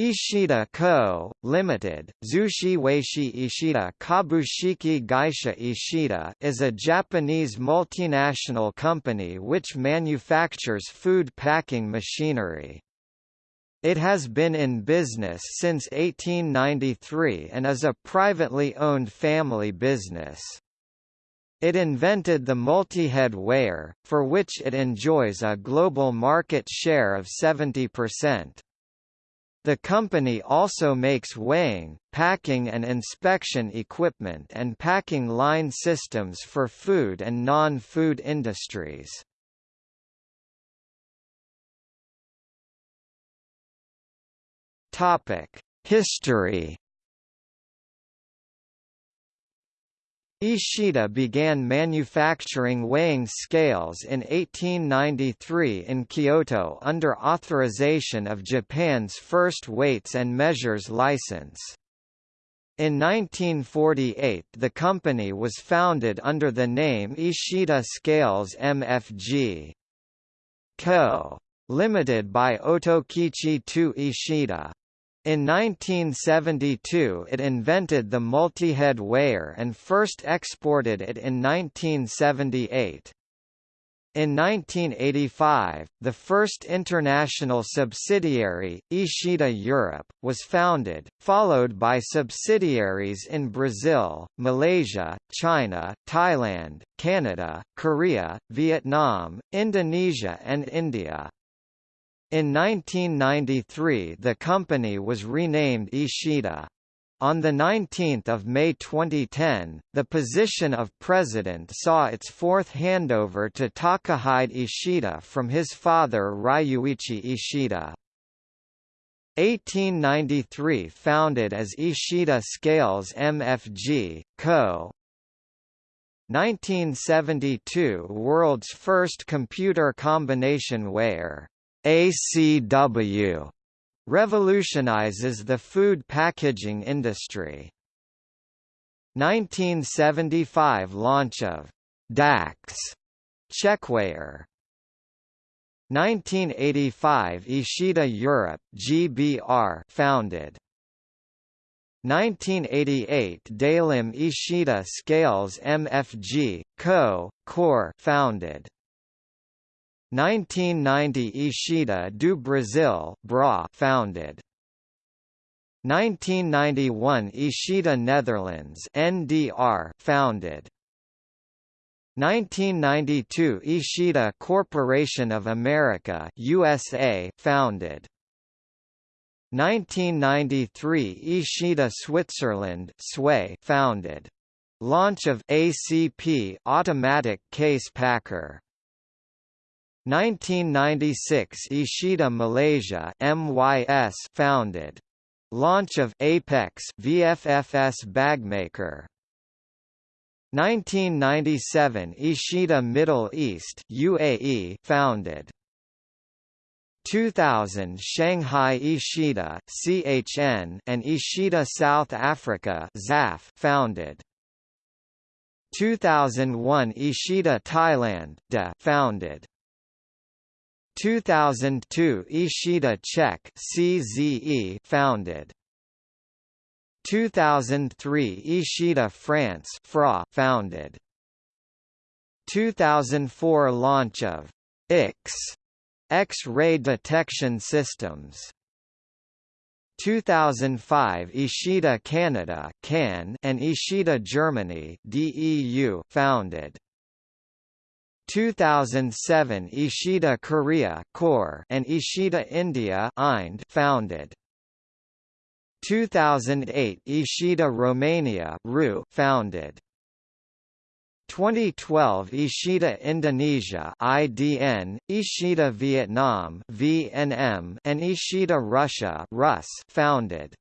Ishida Co., Limited, Zushi Weishi Ishida Kabushiki Gaisha Ishida is a Japanese multinational company which manufactures food packing machinery. It has been in business since 1893 and is a privately owned family business. It invented the multi-head weigher, for which it enjoys a global market share of 70%. The company also makes weighing, packing and inspection equipment and packing line systems for food and non-food industries. History Ishida began manufacturing weighing scales in 1893 in Kyoto under authorization of Japan's first weights and measures license. In 1948 the company was founded under the name Ishida Scales Mfg. Co. Limited by Otokichi II Ishida. In 1972 it invented the multi-head weigher and first exported it in 1978. In 1985, the first international subsidiary, Ishida Europe, was founded, followed by subsidiaries in Brazil, Malaysia, China, Thailand, Canada, Korea, Vietnam, Indonesia and India. In 1993 the company was renamed Ishida. On 19 May 2010, the position of president saw its fourth handover to Takahide Ishida from his father Ryuichi Ishida. 1893 founded as Ishida Scales Mfg. Co. 1972 World's first computer combination weigher ACW revolutionizes the food packaging industry. 1975 launch of DACS checkweigher 1985 Ishida Europe GBR founded 1988 Dalim Ishida Scales MFG Co. Core founded 1990 Ishida do Brasil Bra founded. 1991 Ishida Netherlands NDR founded. 1992 Ishida Corporation of America USA founded. 1993 Ishida Switzerland SWAY founded. Launch of ACP automatic case packer 1996 Ishida Malaysia MYS founded. Launch of Apex VFFS bagmaker. 1997 Ishida Middle East UAE founded. 2000 Shanghai Ishida CHN and Ishida South Africa ZAF founded. 2001 Ishida Thailand DA founded. 2002 Ishida Czech CZE founded. 2003 Ishida France FRA founded. 2004 launch of X X-ray detection systems. 2005 Ishida Canada CAN and Ishida Germany DEU founded 2007 Ishida Korea and Ishida India Ind founded. 2008 Ishida Romania RU founded. 2012 Ishida Indonesia IDN, Ishida Vietnam VNM and Ishida Russia Rus founded.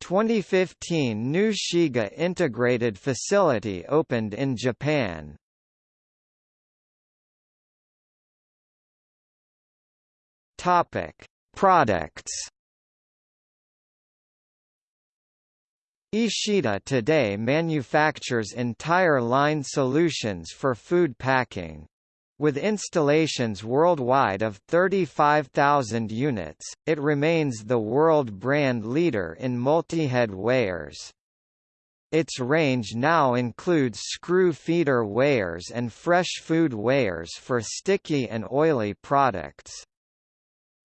2015 New Shiga integrated facility opened in Japan. Topic: Products. Ishida today manufactures entire line solutions for food packing. With installations worldwide of 35,000 units, it remains the world brand leader in multi-head weighers. Its range now includes screw feeder weighers and fresh food weighers for sticky and oily products.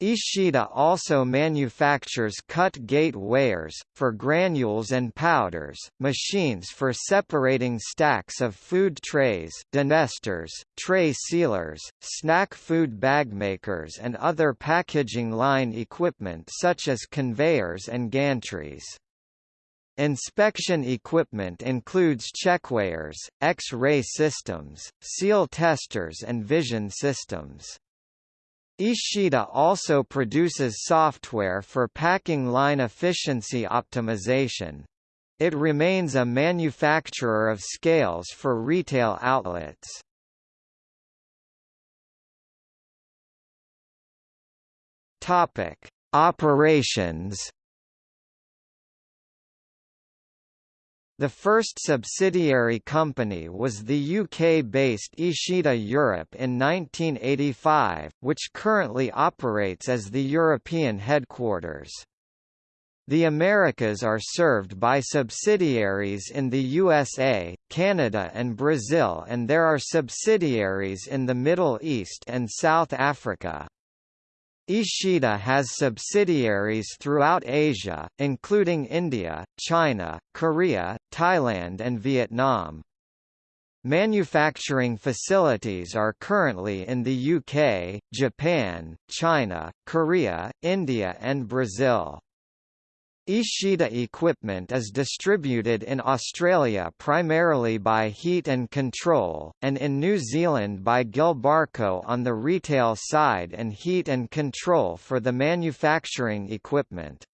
Ishida also manufactures cut gate weighers, for granules and powders, machines for separating stacks of food trays denesters, tray sealers, snack food bag makers and other packaging line equipment such as conveyors and gantries. Inspection equipment includes checkweighers, X-ray systems, seal testers and vision systems. Ishida also produces software for packing line efficiency optimization. It remains a manufacturer of scales for retail outlets. Topic: Operations The first subsidiary company was the UK-based Ishida Europe in 1985, which currently operates as the European headquarters. The Americas are served by subsidiaries in the USA, Canada and Brazil and there are subsidiaries in the Middle East and South Africa. Ishida has subsidiaries throughout Asia, including India, China, Korea, Thailand and Vietnam. Manufacturing facilities are currently in the UK, Japan, China, Korea, India and Brazil. Ishida equipment is distributed in Australia primarily by Heat and Control, and in New Zealand by Gilbarco on the retail side and Heat and Control for the manufacturing equipment.